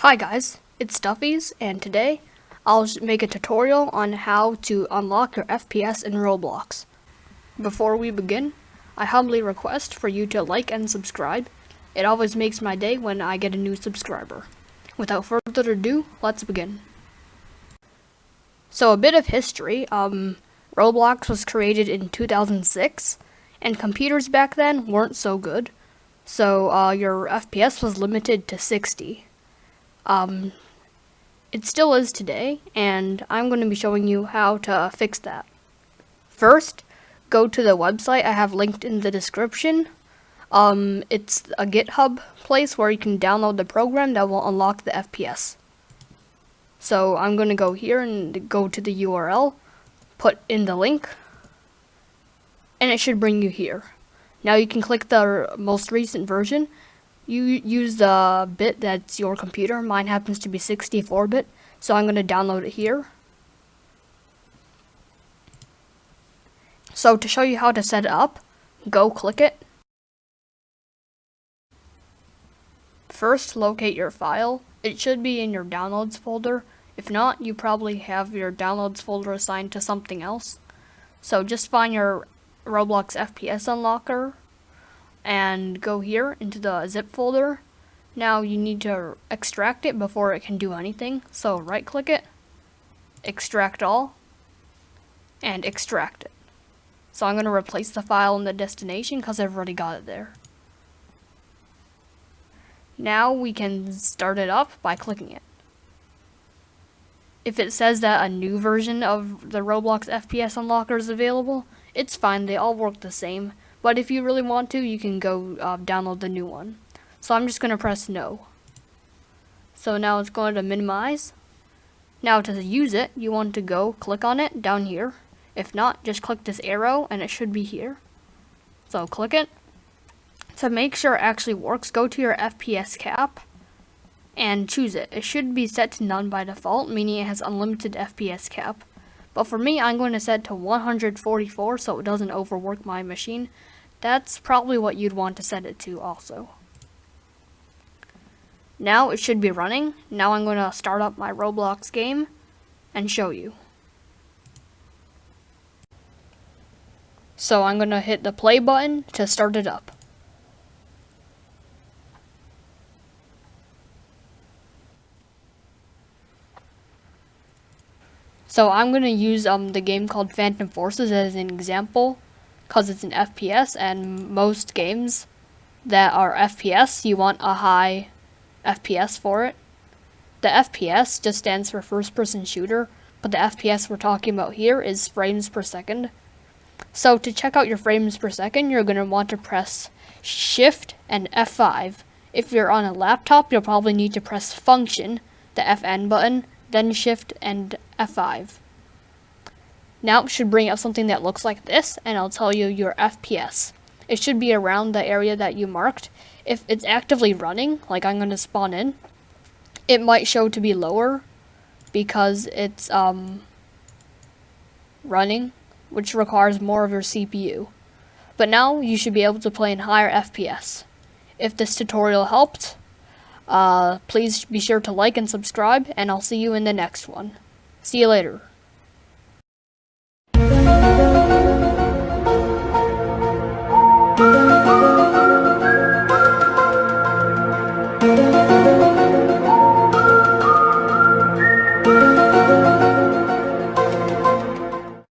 Hi guys, it's Stuffies, and today I'll make a tutorial on how to unlock your FPS in Roblox. Before we begin, I humbly request for you to like and subscribe. It always makes my day when I get a new subscriber. Without further ado, let's begin. So a bit of history, um, Roblox was created in 2006, and computers back then weren't so good, so uh, your FPS was limited to 60. Um, it still is today, and I'm going to be showing you how to fix that. First, go to the website I have linked in the description. Um, it's a GitHub place where you can download the program that will unlock the FPS. So I'm going to go here and go to the URL, put in the link, and it should bring you here. Now you can click the most recent version you use the bit that's your computer. Mine happens to be 64-bit, so I'm going to download it here. So to show you how to set it up, go click it. First, locate your file. It should be in your downloads folder. If not, you probably have your downloads folder assigned to something else. So just find your Roblox FPS unlocker and go here into the zip folder. Now you need to extract it before it can do anything. So right click it, extract all, and extract it. So I'm going to replace the file in the destination because I've already got it there. Now we can start it up by clicking it. If it says that a new version of the Roblox FPS Unlocker is available, it's fine, they all work the same. But if you really want to, you can go uh, download the new one. So I'm just going to press no. So now it's going to minimize. Now to use it, you want to go click on it down here. If not, just click this arrow and it should be here. So click it. To make sure it actually works, go to your FPS cap and choose it. It should be set to none by default, meaning it has unlimited FPS cap. But for me, I'm going to set to 144 so it doesn't overwork my machine. That's probably what you'd want to set it to also. Now it should be running. Now I'm going to start up my Roblox game and show you. So I'm going to hit the play button to start it up. So I'm going to use um, the game called Phantom Forces as an example because it's an FPS and most games that are FPS, you want a high FPS for it. The FPS just stands for first person shooter, but the FPS we're talking about here is frames per second. So to check out your frames per second, you're going to want to press Shift and F5. If you're on a laptop, you'll probably need to press Function, the FN button, then Shift and F5. Now it should bring up something that looks like this, and I'll tell you your FPS. It should be around the area that you marked. If it's actively running, like I'm going to spawn in, it might show to be lower because it's um, running, which requires more of your CPU. But now you should be able to play in higher FPS. If this tutorial helped, uh, please be sure to like and subscribe, and I'll see you in the next one. See you later.